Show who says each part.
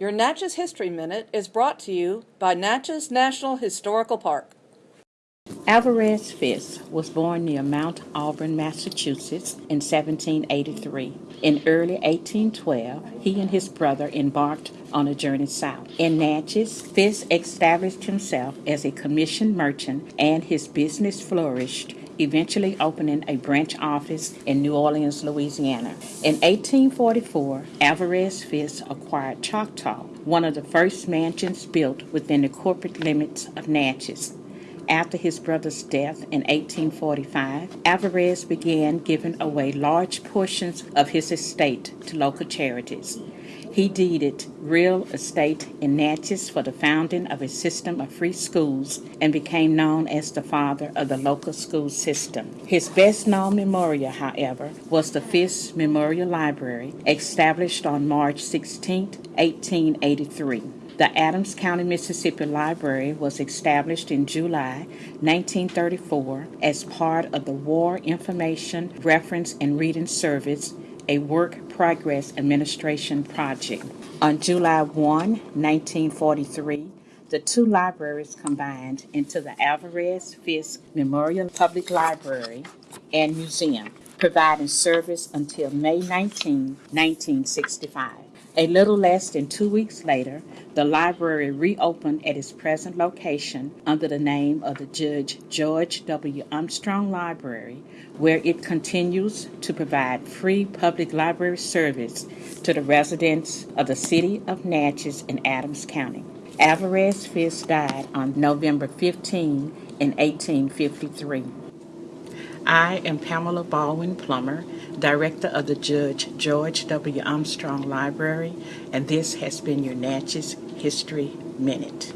Speaker 1: Your Natchez History Minute is brought to you by Natchez National Historical Park.
Speaker 2: Alvarez Fisk was born near Mount Auburn, Massachusetts in 1783. In early 1812, he and his brother embarked on a journey south. In Natchez, Fisk established himself as a commissioned merchant and his business flourished eventually opening a branch office in New Orleans, Louisiana. In 1844, Alvarez Fisk acquired Choctaw, one of the first mansions built within the corporate limits of Natchez. After his brother's death in 1845, Alvarez began giving away large portions of his estate to local charities. He deeded real estate in Natchez for the founding of a system of free schools and became known as the father of the local school system. His best known memorial, however, was the Fisk Memorial Library, established on March 16, 1883. The Adams County, Mississippi Library was established in July 1934 as part of the War Information Reference and Reading Service a work progress administration project. On July 1, 1943, the two libraries combined into the Alvarez Fisk Memorial Public Library and Museum, providing service until May 19, 1965. A little less than two weeks later, the library reopened at its present location under the name of the Judge George W. Armstrong Library, where it continues to provide free public library service to the residents of the city of Natchez in Adams County. Alvarez Fisk died on November 15 in 1853. I am Pamela Baldwin Plummer, Director of the Judge George W. Armstrong Library, and this has been your Natchez History Minute.